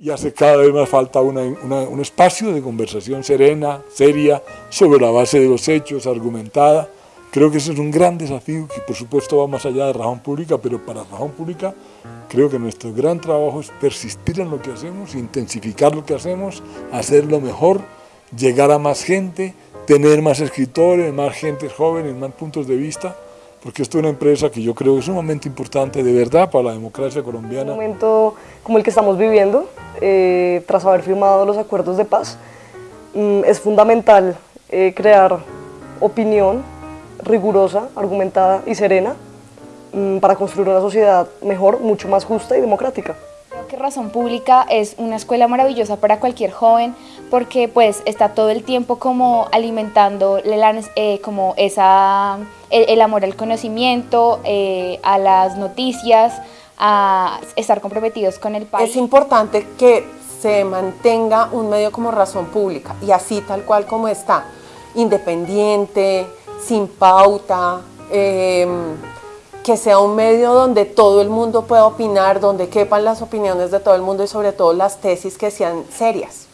y hace cada vez más falta un espacio de conversación serena, seria, sobre la base de los hechos, argumentada. Creo que ese es un gran desafío que por supuesto va más allá de razón pública, pero para razón pública creo que nuestro gran trabajo es persistir en lo que hacemos, intensificar lo que hacemos, hacerlo mejor, llegar a más gente, tener más escritores, más gente jóvenes, más puntos de vista, porque esto es una empresa que yo creo es un momento importante de verdad para la democracia colombiana. Un momento como el que estamos viviendo, eh, tras haber firmado los acuerdos de paz, mm, es fundamental eh, crear opinión rigurosa, argumentada y serena mm, para construir una sociedad mejor, mucho más justa y democrática. Creo que Razón Pública es una escuela maravillosa para cualquier joven porque pues está todo el tiempo como alimentando eh, como esa, el, amor al conocimiento, a las noticias, a estar comprometidos con el país. Es importante que se mantenga un medio como razón pública y así tal cual como está, independiente, sin pauta, em, que sea un medio donde todo el mundo pueda opinar, donde quepan las opiniones de todo el mundo y sobre todo las tesis que sean serias.